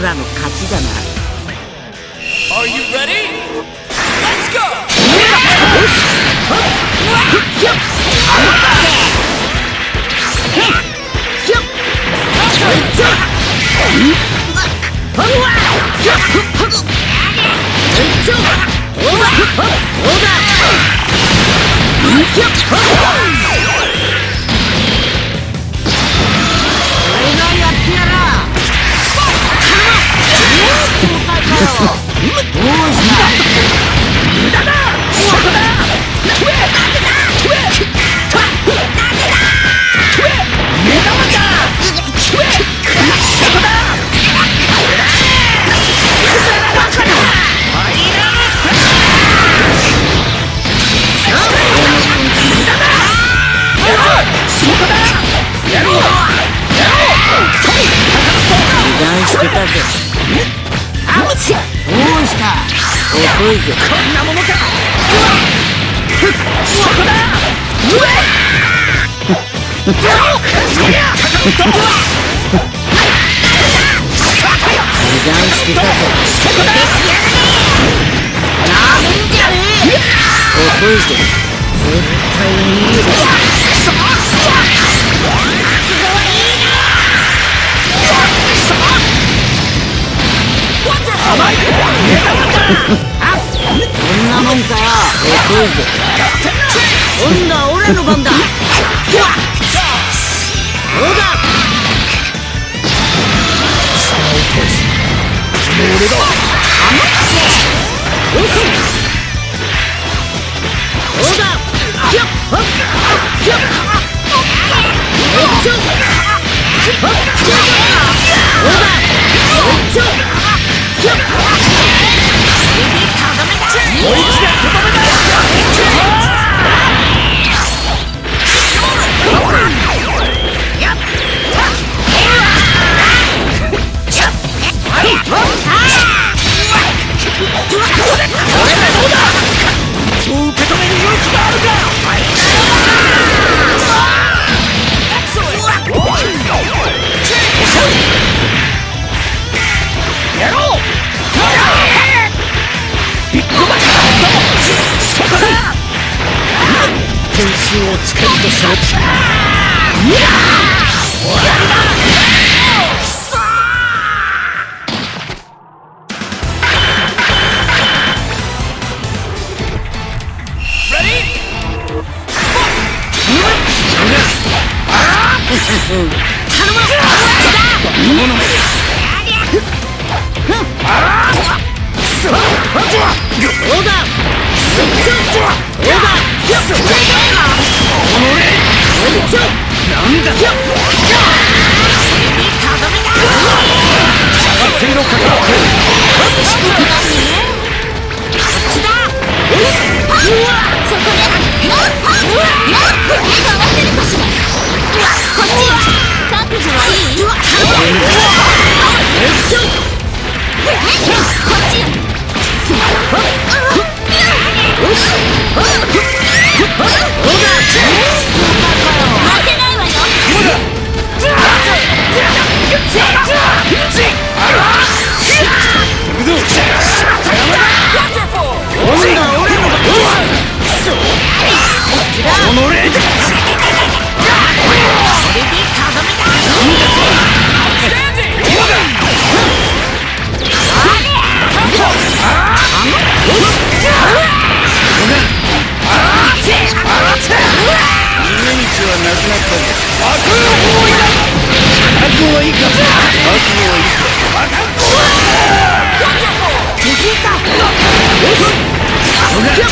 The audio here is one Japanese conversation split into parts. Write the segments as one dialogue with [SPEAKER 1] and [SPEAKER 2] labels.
[SPEAKER 1] 俺らの
[SPEAKER 2] 勝ちだな
[SPEAKER 3] Are you ready? Let's go!
[SPEAKER 2] よっ Yeah. 遅いぜ
[SPEAKER 1] こんなものか。
[SPEAKER 4] そこだうわめんなもんかよ。遅いぜ今度は俺の番だ。そうだ。
[SPEAKER 2] 俺だ。
[SPEAKER 4] そうだひょっ。ほっ。ひょっ。えっ。ちょほっ。そうだえっ。ちょひょっ。
[SPEAKER 2] こいつがとどめだ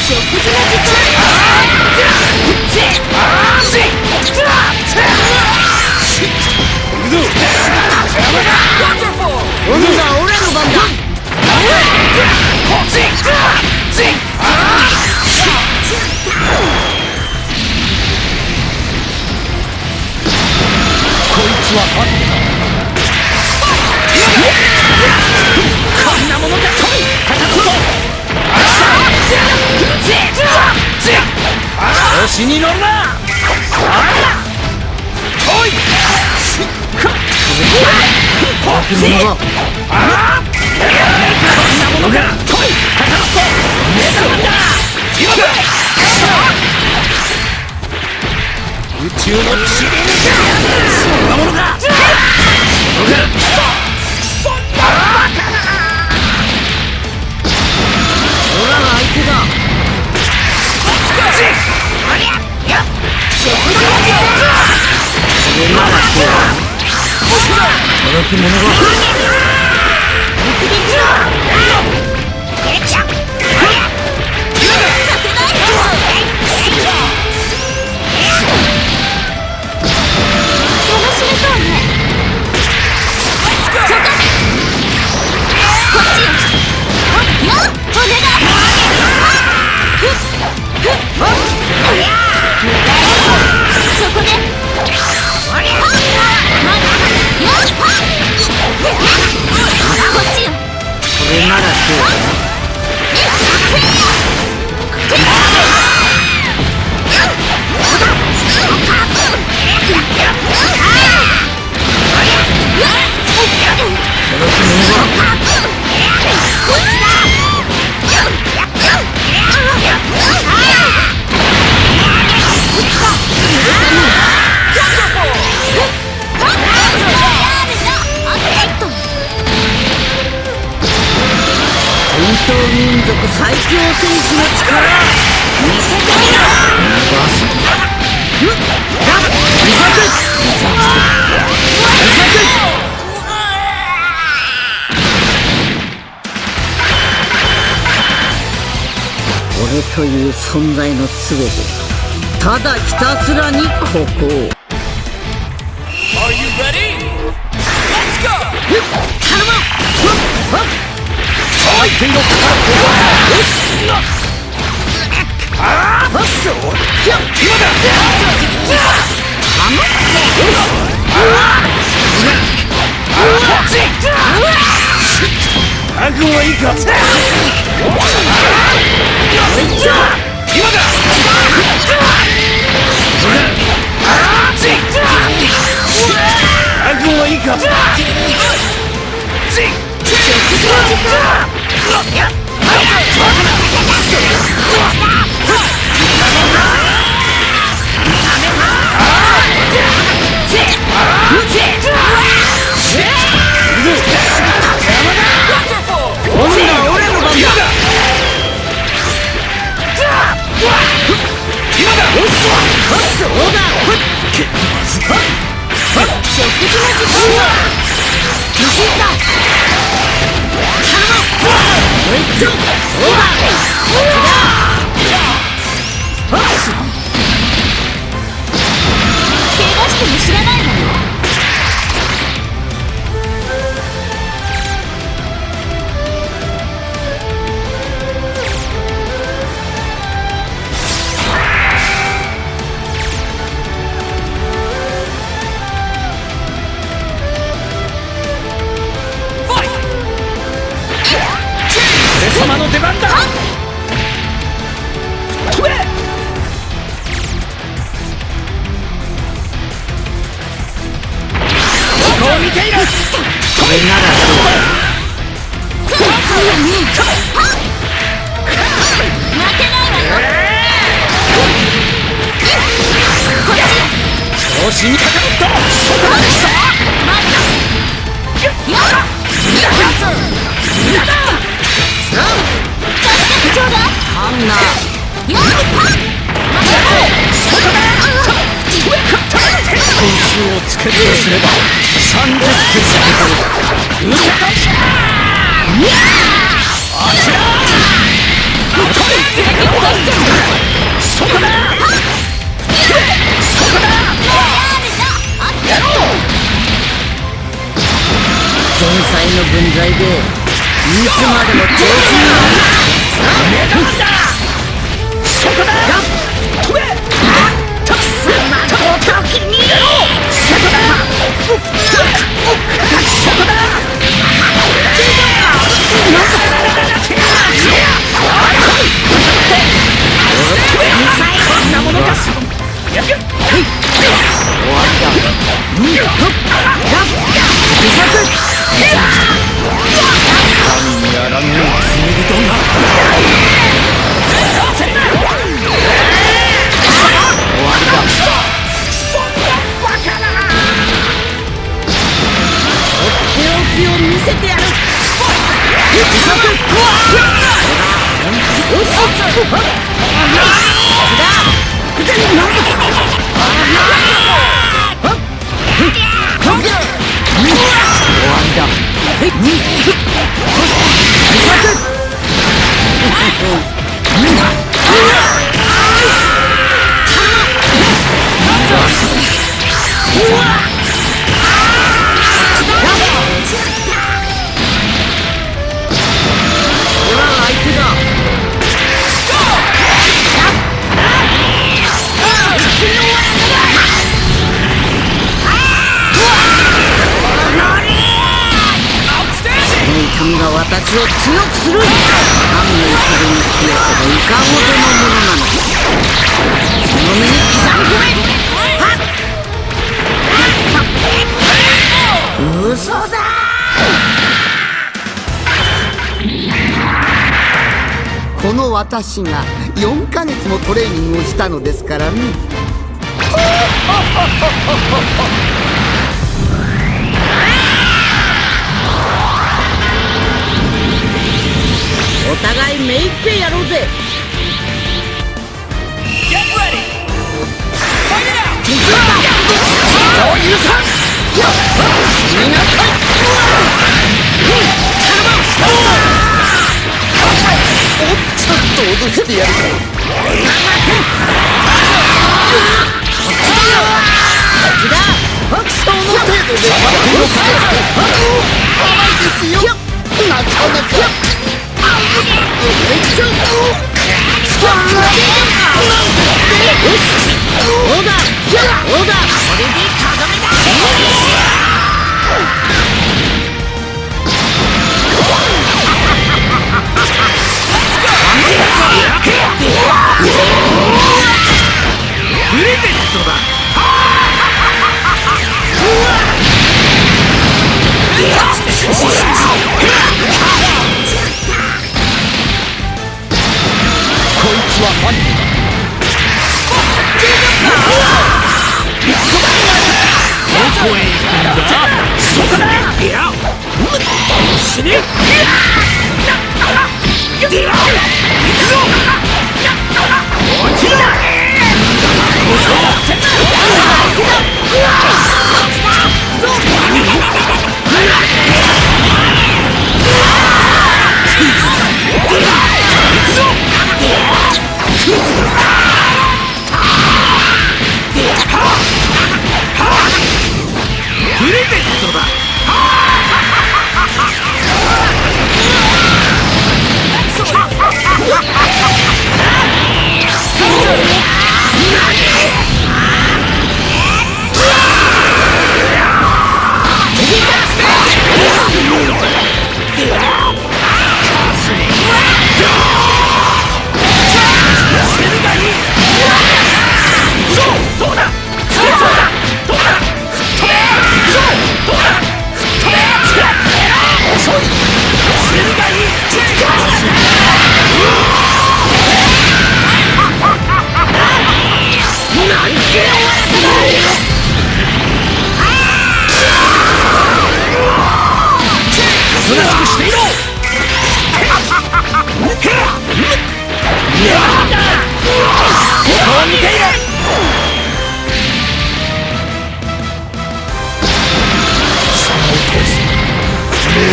[SPEAKER 2] 行調子に乗るな来い
[SPEAKER 4] 化け物が。
[SPEAKER 2] こんなものが。来い片言目覚だ今だ宇宙の塵にそんなものが。
[SPEAKER 4] 俺ら相手だ届き者がれならどうだ
[SPEAKER 2] 戦闘民族最強戦士の力見せてみろ見せて俺という存在の全てただひたすらにここを
[SPEAKER 5] Are you ready? Let's go!
[SPEAKER 2] 頼む
[SPEAKER 4] 相手のカードよしああそう今だ覚悟はいいか今だ覚悟はいいか
[SPEAKER 2] 今度
[SPEAKER 4] 調子にかかるとそこまでさ
[SPEAKER 2] あんな
[SPEAKER 4] 点数をつけるとすれば30点受けたそこだそこだ
[SPEAKER 2] 才の分際でいつまでも調子に乗る。
[SPEAKER 4] 目玉だ。そこだ。飛べたくさんまと時にそこだ。そこだ。こん
[SPEAKER 2] 私を強くする神の風に消えほどいかほどのものなのその目に刻み込めはっはっ嘘だ
[SPEAKER 6] この私が4ヶ月もトレーニングをしたのですからね。
[SPEAKER 2] お互い目いっぺいやろうぜ。
[SPEAKER 7] Get ready! Fight it out!
[SPEAKER 8] 許さん死になさいちょっと脅してやるかアクションの程度で待ってよ甘い。ですよ。なかなか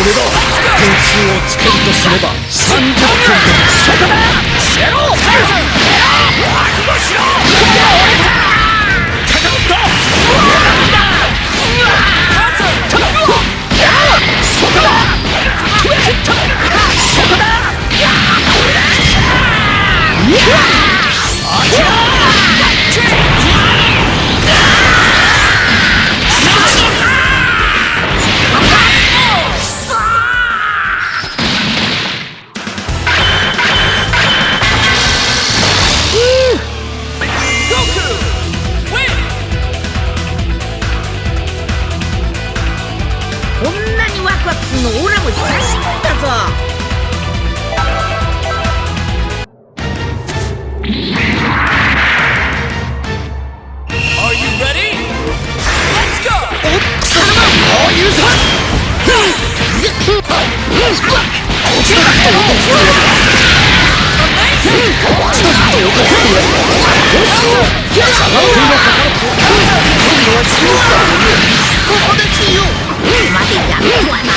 [SPEAKER 8] 俺が点数をつけるとすれば30点だそこだ。しろ覚悟しろ
[SPEAKER 2] までやるとはな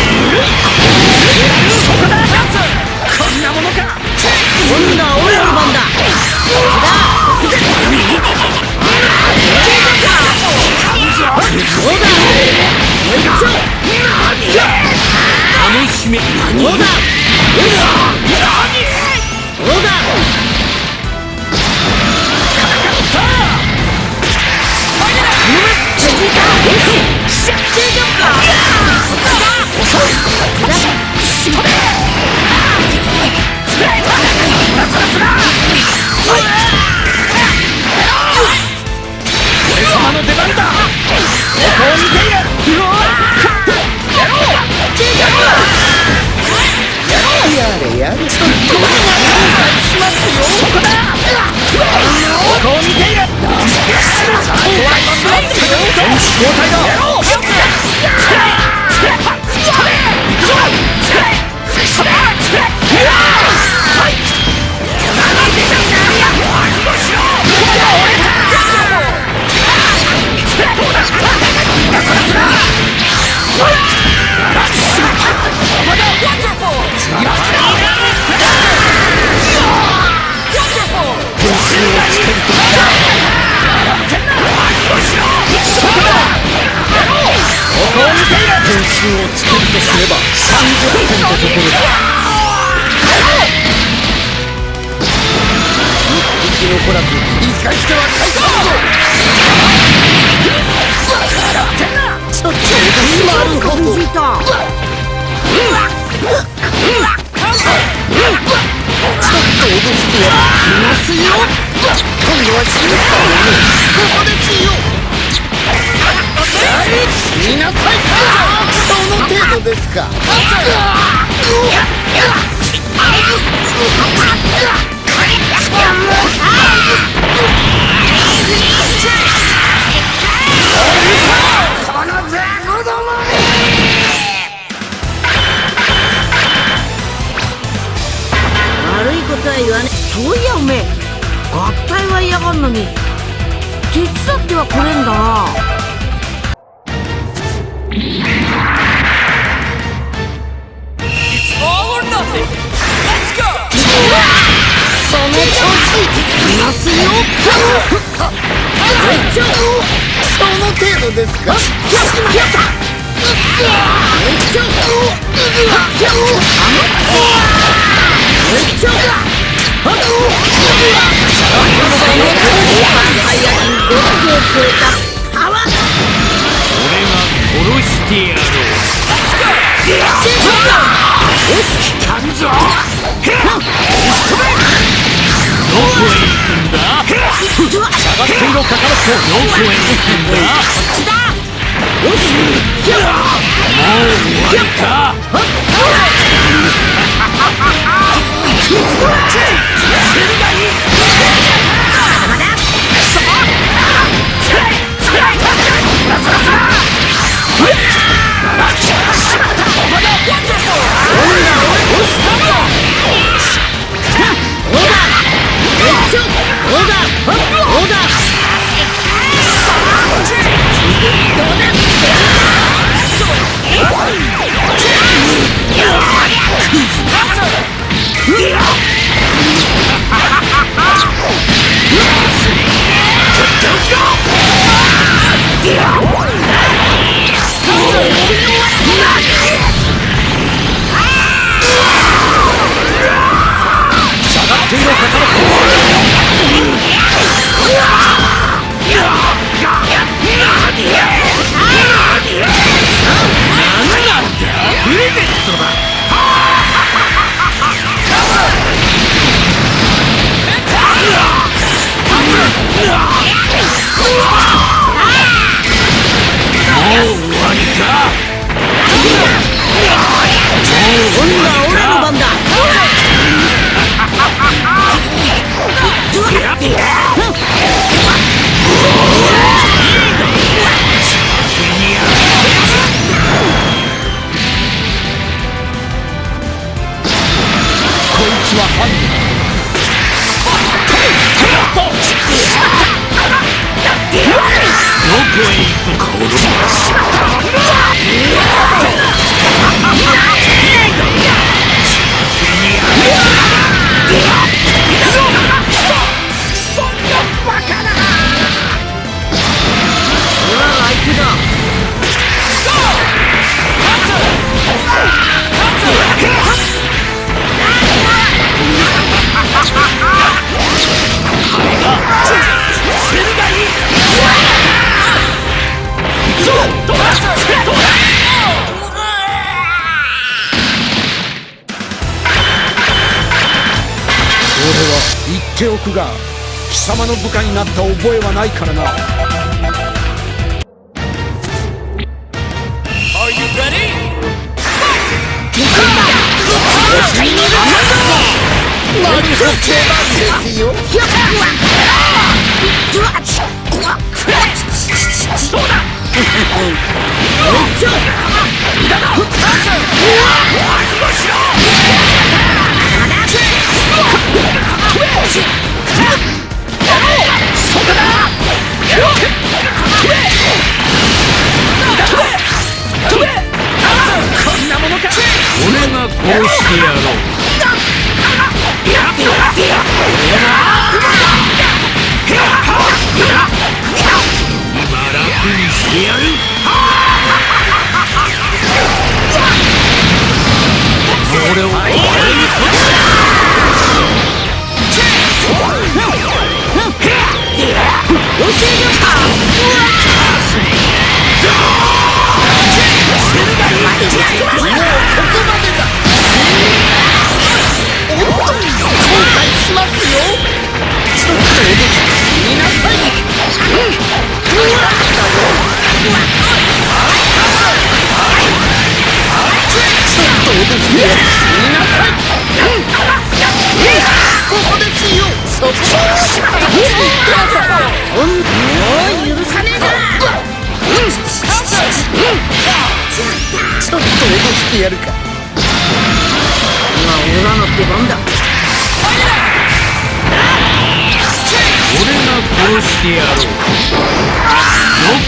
[SPEAKER 1] こんな
[SPEAKER 2] 俺の番だ
[SPEAKER 8] 一匹残らず生かしては返さんぞちょっとなるほど
[SPEAKER 2] ついた
[SPEAKER 8] ちょっと脅してやるいますよ今度は死ぬかもねここですよ。死なさいその程度ですか
[SPEAKER 2] そういやおめえ合体は嫌がんのに手伝ってはくれんだな
[SPEAKER 3] It's all or nothing. Let's go.
[SPEAKER 8] その調子いますよその程度ですか
[SPEAKER 3] 俺が殺してやろう。どこへ行くんだ
[SPEAKER 1] 下がっていろカカロット
[SPEAKER 3] どこへ行くんだもう終わりか
[SPEAKER 1] って？貴様の部下になった覚えはないからな
[SPEAKER 3] Are you ready?
[SPEAKER 8] で俺を
[SPEAKER 3] 俺にこっちだろう今楽にしてやる俺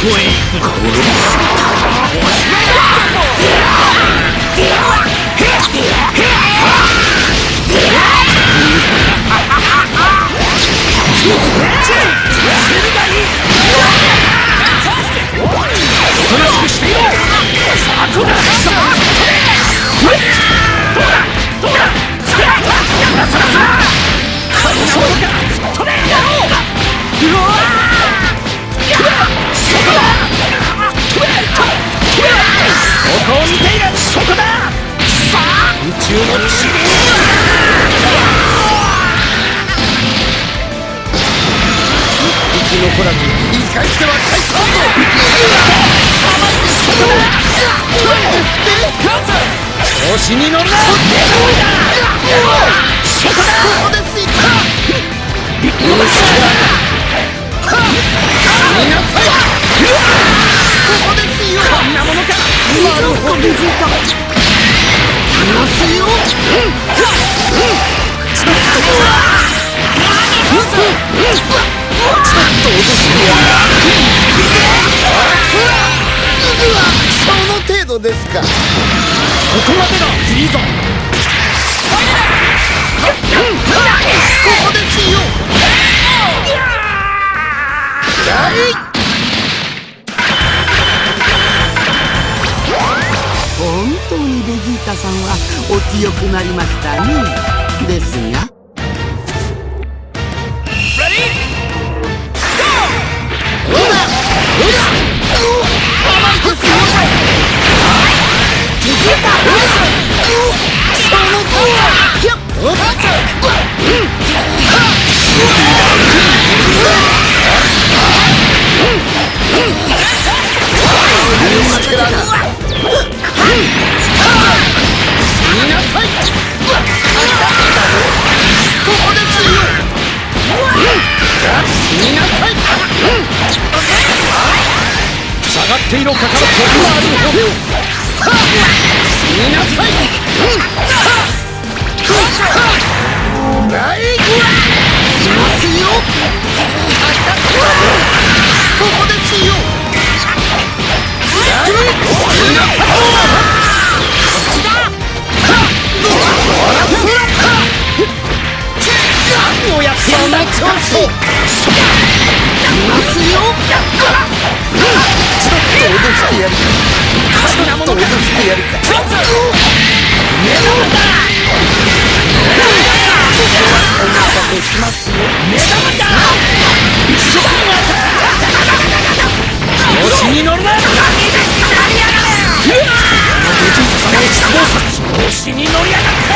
[SPEAKER 3] どこ
[SPEAKER 8] 生き残らず言い返しては返さんぞ
[SPEAKER 1] 調子に乗るなそこだ
[SPEAKER 8] ここですよ
[SPEAKER 1] ビッグマス
[SPEAKER 8] 見なさいここですよ
[SPEAKER 1] こんなものか
[SPEAKER 8] なるほどいますよ。その程度ですか
[SPEAKER 1] ここまでだいいぞ
[SPEAKER 8] ここですよ
[SPEAKER 2] 本当にベジータさんはお強くなりましたねですが
[SPEAKER 1] 下がっていろかかるとなるほど
[SPEAKER 8] 見なさいはいいますよここですよ
[SPEAKER 1] 何をやって
[SPEAKER 8] その
[SPEAKER 1] るんだ
[SPEAKER 8] 調子いますよちょっと脅してやるかちょっと脅してやるかお待たせしますよ
[SPEAKER 1] 調子に乗るな調子に乗りやがって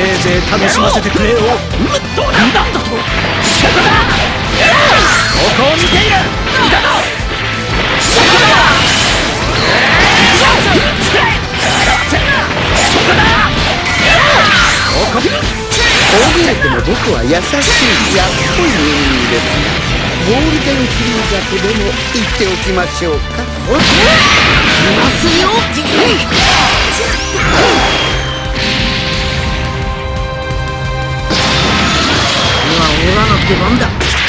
[SPEAKER 1] せいぜい楽しませてくれよ。
[SPEAKER 3] どうなんだとそこだ
[SPEAKER 1] ここを見ている。
[SPEAKER 3] だぞ。そこだそこだ
[SPEAKER 1] ここ
[SPEAKER 8] こう見えても僕は優しい。安っぽい。人間ですゴールデンフリーザとでも言っておきましょうか
[SPEAKER 2] い。ますよ今オラの出番だ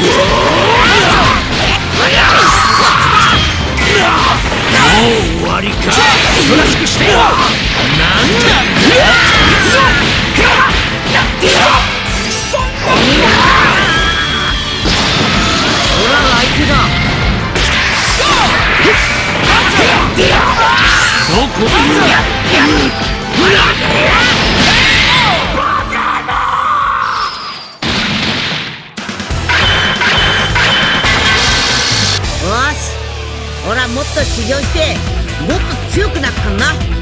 [SPEAKER 3] 終わりか。おとなしくしてよなんだ
[SPEAKER 2] もっと修行してもっと強くなったんな